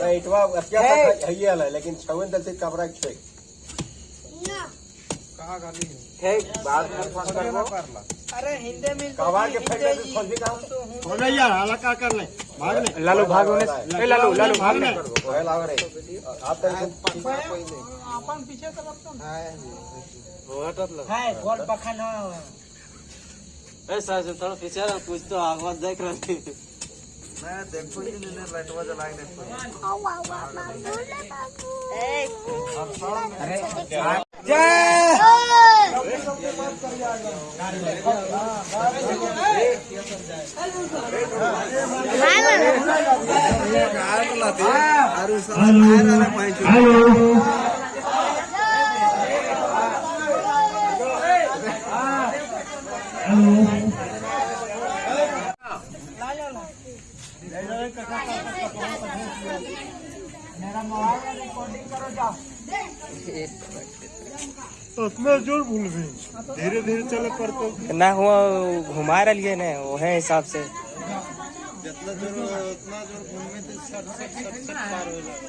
अरे इटवा क्या है ले, लेकिन छवन दल से कपड़ा ठेक कहा गाली ठेक बात कर फ़ोन कर लो अरे हिंदी में कवा के फेंक दे फ़ोन भी काम बोले यार हला कर ले भाग ले। लालू भाग होने ए लालू लालू भाग ले। ओए लाग रे आप तो अपन पीछे तो। लगतो हाँ। रोहटत लग हाय गोल पखा ए साहब तो पीछे पूछ तो आगवा देख रहे না দেখো ইঞ্জিনের লাইট বাজা লাইট দেখো हेलो उतना ज़ोर भूल गई। धीरे धीरे चले पर तो ना हुआ घुमा रही ना वो है हिसाब से। जितना ज़ोर उतना ज़ोर घूमे तो सट सट सट सट पार हो जाए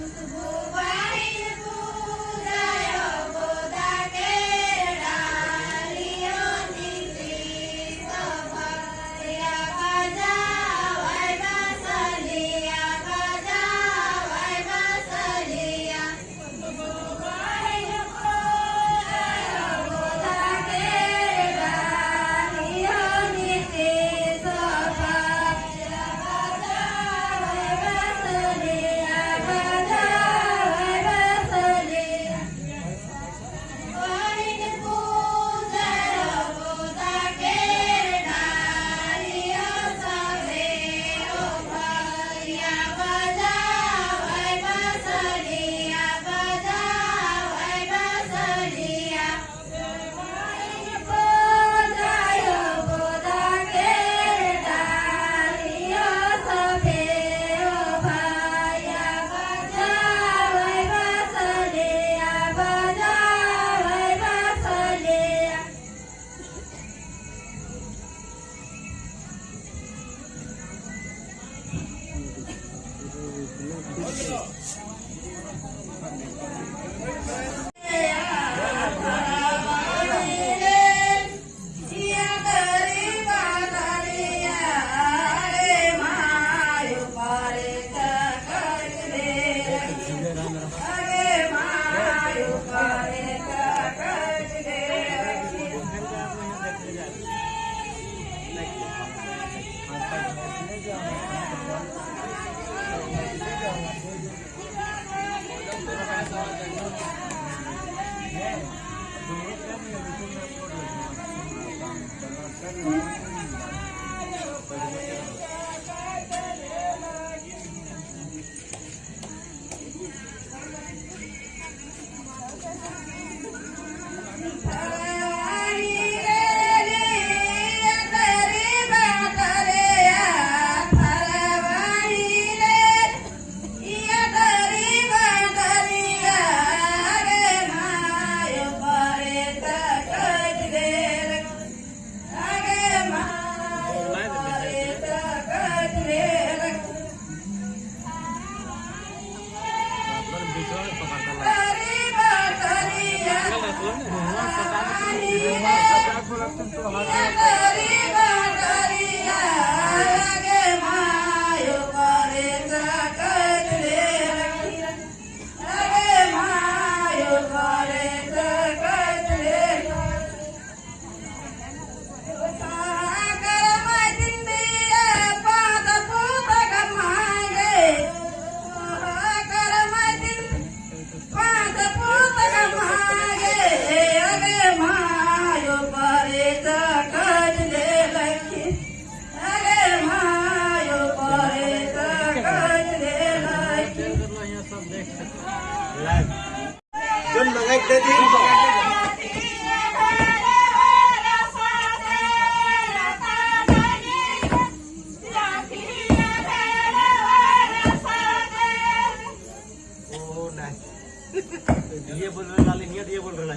Thank you. Thank you.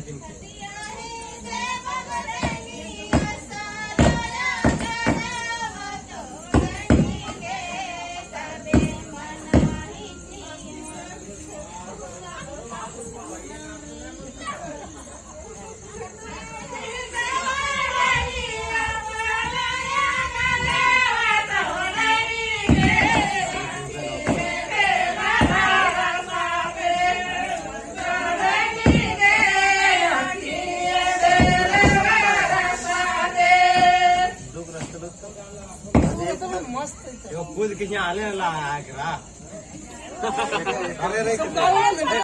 嗯。ಕಿಂಜ ಅಲೆ ಅಲ್ಲ ಹಾಕ್ರಾ